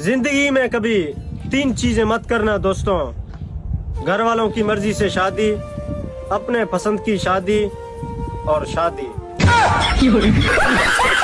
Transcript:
ज़िंदगी में कभी तीन चीज़ें मत करना, दोस्तों। घर वालों की मर्ज़ी से शादी, अपने पसंद की शादी और शादी।